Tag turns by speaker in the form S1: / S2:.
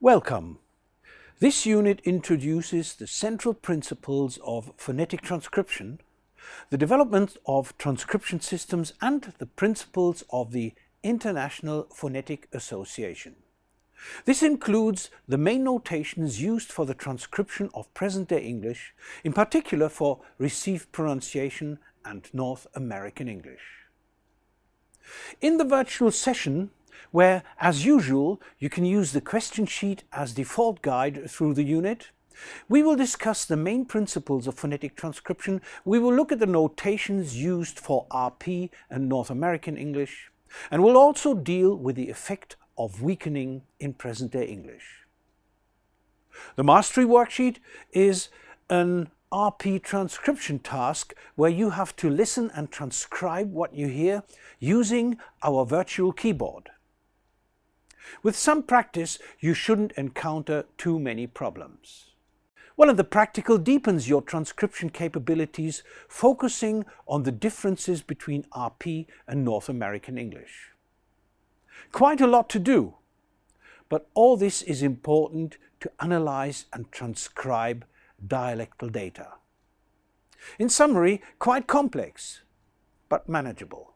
S1: Welcome. This unit introduces the central principles of phonetic transcription, the development of transcription systems and the principles of the International Phonetic Association. This includes the main notations used for the transcription of present-day English, in particular for received pronunciation and North American English. In the virtual session, where, as usual, you can use the question sheet as default guide through the unit. We will discuss the main principles of phonetic transcription. We will look at the notations used for RP and North American English. And we'll also deal with the effect of weakening in present-day English. The mastery worksheet is an RP transcription task where you have to listen and transcribe what you hear using our virtual keyboard. With some practice, you shouldn't encounter too many problems. One of the practical deepens your transcription capabilities, focusing on the differences between RP and North American English. Quite a lot to do, but all this is important to analyze and transcribe dialectal data. In summary, quite complex, but manageable.